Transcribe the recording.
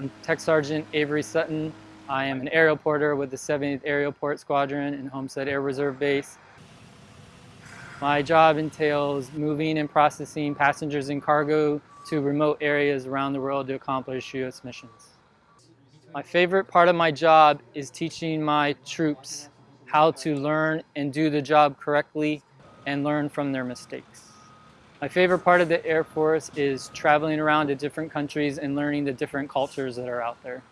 I'm Tech Sergeant Avery Sutton. I am an aerial porter with the 70th Aerial Port Squadron in Homestead Air Reserve Base. My job entails moving and processing passengers and cargo to remote areas around the world to accomplish U.S. missions. My favorite part of my job is teaching my troops how to learn and do the job correctly and learn from their mistakes. My favorite part of the Air Force is traveling around to different countries and learning the different cultures that are out there.